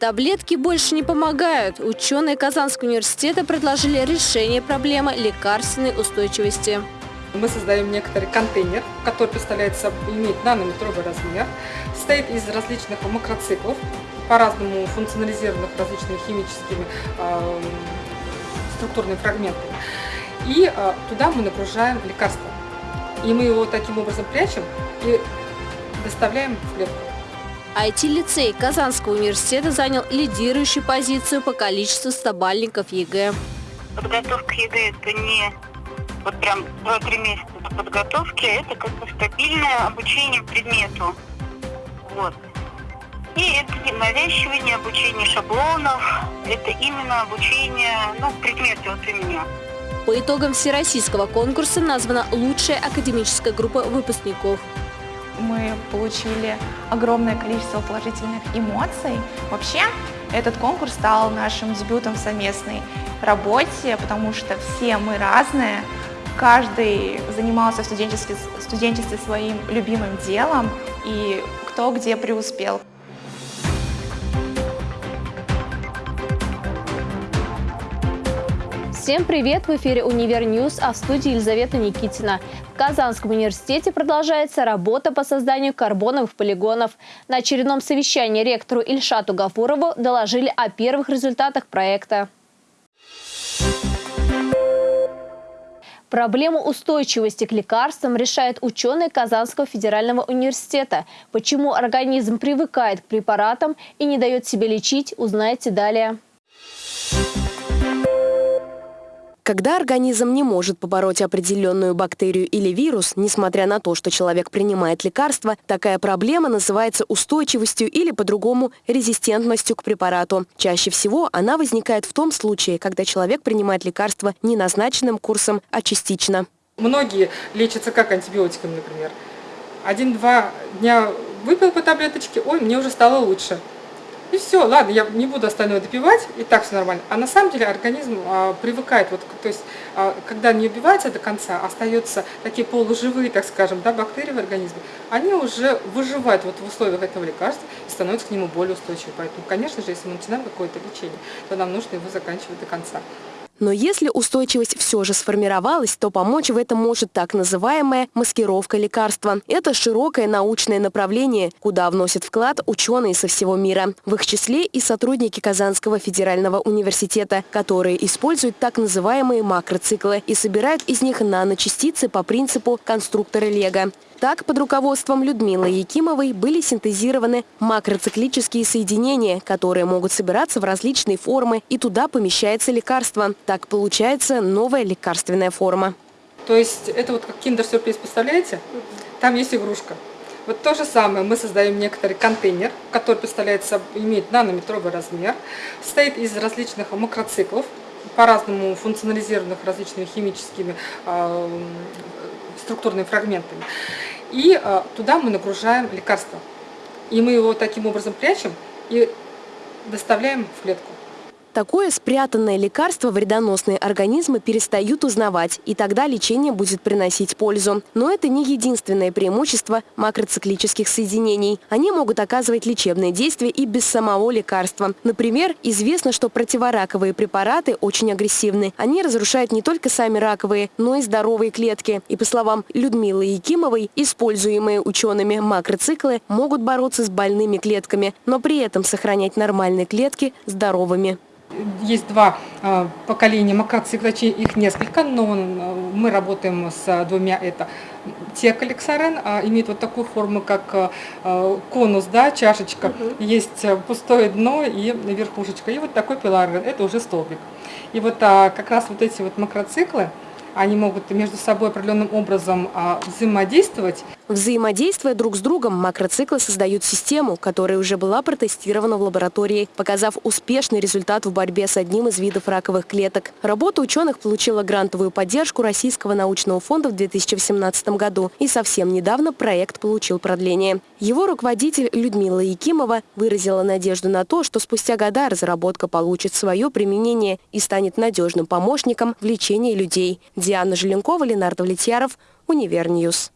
Таблетки больше не помогают. Ученые Казанского университета предложили решение проблемы лекарственной устойчивости. Мы создаем некоторый контейнер, который представляет собой, имеет нанометровый размер, состоит из различных макроциклов, по-разному функционализированных различными химическими э, структурными фрагментами. И э, туда мы нагружаем лекарство. И мы его таким образом прячем и доставляем в клетку. IT-лицей Казанского университета занял лидирующую позицию по количеству стобалльников ЕГЭ. Подготовка ЕГЭ – это не вот прям 2-3 месяца подготовки, это как бы стабильное обучение предмету. Вот. И это не навязчивание, обучение шаблонов, это именно обучение, ну, предмету вот у меня. По итогам всероссийского конкурса названа лучшая академическая группа выпускников мы получили огромное количество положительных эмоций. Вообще, этот конкурс стал нашим дебютом в совместной работе, потому что все мы разные, каждый занимался в студенчестве, студенчестве своим любимым делом, и кто где преуспел. Всем привет! В эфире «Универ Ньюс», а в студии Елизавета Никитина. Казанском университете продолжается работа по созданию карбоновых полигонов. На очередном совещании ректору Ильшату Гафурову доложили о первых результатах проекта. Проблему устойчивости к лекарствам решают ученые Казанского федерального университета. Почему организм привыкает к препаратам и не дает себе лечить, узнаете далее. Когда организм не может побороть определенную бактерию или вирус, несмотря на то, что человек принимает лекарства, такая проблема называется устойчивостью или по-другому резистентностью к препарату. Чаще всего она возникает в том случае, когда человек принимает лекарства не назначенным курсом, а частично. Многие лечатся как антибиотиками, например. Один-два дня выпил по таблеточке, ой, мне уже стало лучше. И все, ладно, я не буду остальное допивать, и так все нормально. А на самом деле организм а, привыкает, вот, то есть, а, когда не убивается до конца, остаются такие полуживые, так скажем, да, бактерии в организме, они уже выживают вот в условиях этого лекарства и становятся к нему более устойчивы. Поэтому, конечно же, если мы начинаем какое-то лечение, то нам нужно его заканчивать до конца. Но если устойчивость все же сформировалась, то помочь в этом может так называемая маскировка лекарства. Это широкое научное направление, куда вносят вклад ученые со всего мира. В их числе и сотрудники Казанского федерального университета, которые используют так называемые макроциклы и собирают из них наночастицы по принципу конструктора Лего. Так, под руководством Людмилы Якимовой были синтезированы макроциклические соединения, которые могут собираться в различные формы, и туда помещается лекарство. Так получается новая лекарственная форма. То есть это вот как киндер-сюрприз, представляете? Там есть игрушка. Вот то же самое, мы создаем некоторый контейнер, который представляет собой, имеет нанометровый размер, состоит из различных макроциклов, по-разному функционализированных различными химическими э, структурными фрагментами. И э, туда мы нагружаем лекарство. И мы его таким образом прячем и доставляем в клетку. Такое спрятанное лекарство вредоносные организмы перестают узнавать, и тогда лечение будет приносить пользу. Но это не единственное преимущество макроциклических соединений. Они могут оказывать лечебное действие и без самого лекарства. Например, известно, что противораковые препараты очень агрессивны. Они разрушают не только сами раковые, но и здоровые клетки. И по словам Людмилы Якимовой, используемые учеными макроциклы могут бороться с больными клетками, но при этом сохранять нормальные клетки здоровыми есть два а, поколения макроцикла, их несколько, но мы работаем с двумя. Это текалексарен, а, имеет вот такую форму, как а, конус, да, чашечка. Угу. Есть пустое дно и верхушечка. И вот такой пиларген, это уже столбик. И вот как раз вот эти вот макроциклы, они могут между собой определенным образом а, взаимодействовать. Взаимодействуя друг с другом, макроциклы создают систему, которая уже была протестирована в лаборатории, показав успешный результат в борьбе с одним из видов раковых клеток. Работа ученых получила грантовую поддержку Российского научного фонда в 2018 году, и совсем недавно проект получил продление. Его руководитель Людмила Якимова выразила надежду на то, что спустя года разработка получит свое применение и станет надежным помощником в лечении людей. Диана Желенкова, Ленардо Влетьяров, Универньюз.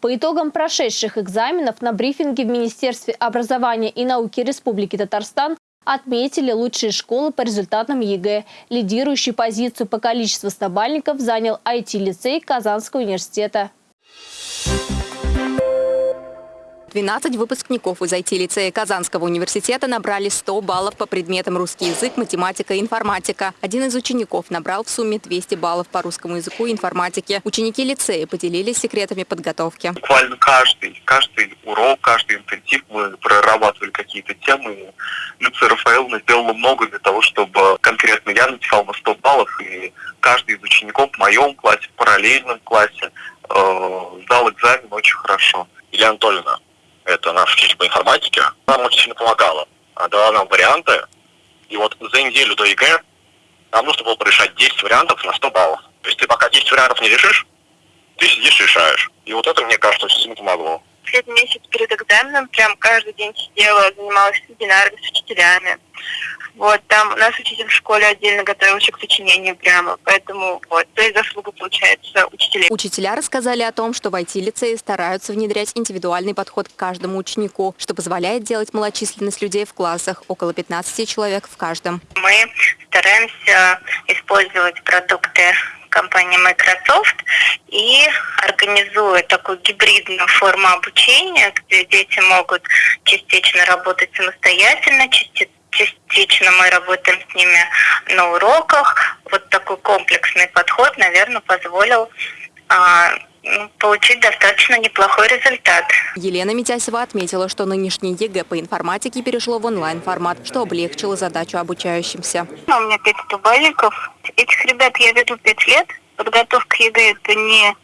По итогам прошедших экзаменов на брифинге в Министерстве образования и науки Республики Татарстан отметили лучшие школы по результатам ЕГЭ. Лидирующую позицию по количеству стобалльников занял IT-лицей Казанского университета. 12 выпускников из IT-лицея Казанского университета набрали 100 баллов по предметам русский язык, математика и информатика. Один из учеников набрал в сумме 200 баллов по русскому языку и информатике. Ученики лицея поделились секретами подготовки. Буквально каждый, каждый урок, каждый интенсив мы прорабатывали какие-то темы. Люция Рафаэловна сделала много для того, чтобы конкретно я написал на 100 баллов, и каждый из учеников в моем классе, в параллельном классе э, сдал экзамен очень хорошо. Елена Анатольевна, это наша учитель по информатике, нам очень сильно помогала. Дала нам варианты, и вот за неделю до ЕГЭ нам нужно было порешать 10 вариантов на 100 баллов. То есть ты пока 10 вариантов не решишь, ты сидишь и решаешь. И вот это, мне кажется, очень сильно помогло. Лет месяц перед экзаменом прям каждый день сидела, занималась вебинарами с учителями. Вот, там у нас учитель в школе отдельно готовился к сочинению прямо, поэтому вот, то есть заслуга получается учителей. Учителя рассказали о том, что в IT-лицее стараются внедрять индивидуальный подход к каждому ученику, что позволяет делать малочисленность людей в классах, около 15 человек в каждом. Мы стараемся использовать продукты компании Microsoft и организуя такую гибридную форму обучения, где дети могут частично работать самостоятельно, частично частично мы работаем с ними на уроках. Вот такой комплексный подход, наверное, позволил а, ну, получить достаточно неплохой результат. Елена Митясева отметила, что нынешний ЕГЭ по информатике перешло в онлайн-формат, что облегчило задачу обучающимся. Ну, у меня пять стобалльников. Этих ребят я веду пять лет. Подготовка ЕГЭ – это не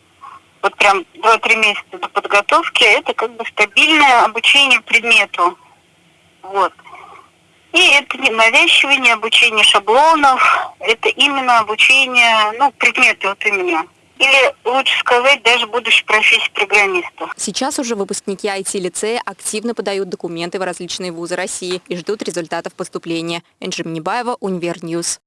вот прям 2-3 месяца до подготовки, а это как бы стабильное обучение предмету. Вот. И это не навязчивание, обучение шаблонов, это именно обучение, ну, предметы вот именно. Или, лучше сказать, даже будущей профессии программиста. Сейчас уже выпускники IT-лицея активно подают документы в различные вузы России и ждут результатов поступления. Энджи Минибаева, Универньюз.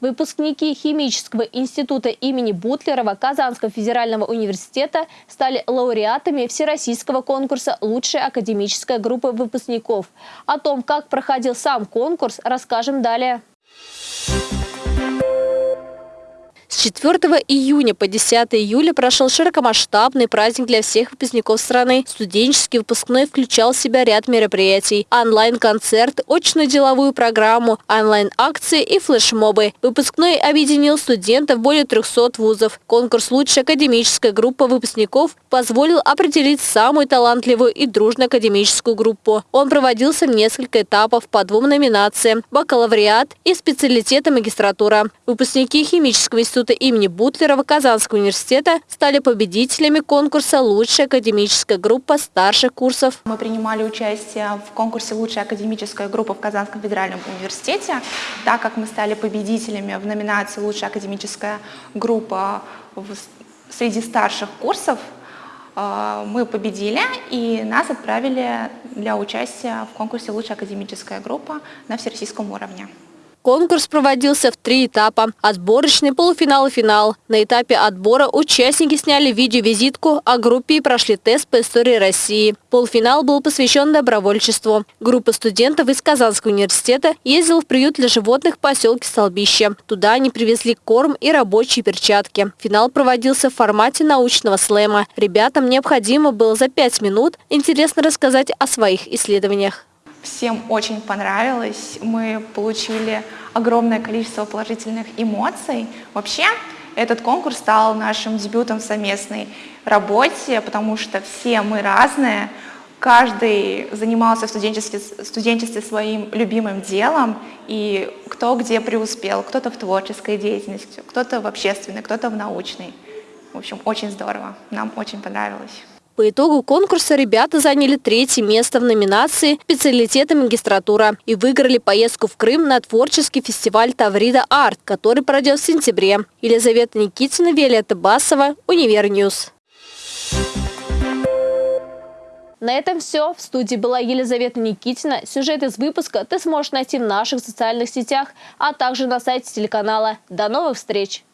Выпускники Химического института имени Бутлерова Казанского федерального университета стали лауреатами Всероссийского конкурса «Лучшая академическая группа выпускников». О том, как проходил сам конкурс, расскажем далее. С 4 июня по 10 июля прошел широкомасштабный праздник для всех выпускников страны. Студенческий выпускной включал в себя ряд мероприятий. Онлайн-концерт, очную деловую программу, онлайн-акции и флешмобы. Выпускной объединил студентов более 300 вузов. Конкурс «Лучшая академическая группа выпускников» позволил определить самую талантливую и дружную академическую группу. Он проводился в несколько этапов по двум номинациям – бакалавриат и специалитета магистратура. Выпускники химического института института имени Бутлерова Казанского университета стали победителями конкурса «Лучшая академическая группа старших курсов». Мы принимали участие в конкурсе «Лучшая академическая группа» в Казанском федеральном университете, так как мы стали победителями в номинации «Лучшая академическая группа» среди старших курсов, э, мы победили и нас отправили для участия в конкурсе «Лучшая академическая группа» на всероссийском уровне. Конкурс проводился в три этапа – отборочный, полуфинал и финал. На этапе отбора участники сняли видеовизитку о группе и прошли тест по истории России. Полуфинал был посвящен добровольчеству. Группа студентов из Казанского университета ездила в приют для животных в поселке Столбище. Туда они привезли корм и рабочие перчатки. Финал проводился в формате научного слэма. Ребятам необходимо было за пять минут интересно рассказать о своих исследованиях. Всем очень понравилось, мы получили огромное количество положительных эмоций. Вообще, этот конкурс стал нашим дебютом в совместной работе, потому что все мы разные, каждый занимался в студенчестве, студенчестве своим любимым делом, и кто где преуспел, кто-то в творческой деятельности, кто-то в общественной, кто-то в научной. В общем, очень здорово, нам очень понравилось. По итогу конкурса ребята заняли третье место в номинации «Специалитеты магистратура» и выиграли поездку в Крым на творческий фестиваль «Таврида Арт», который пройдет в сентябре. Елизавета Никитина, Виолетта Басова, Univer News. На этом все. В студии была Елизавета Никитина. Сюжет из выпуска ты сможешь найти в наших социальных сетях, а также на сайте телеканала. До новых встреч!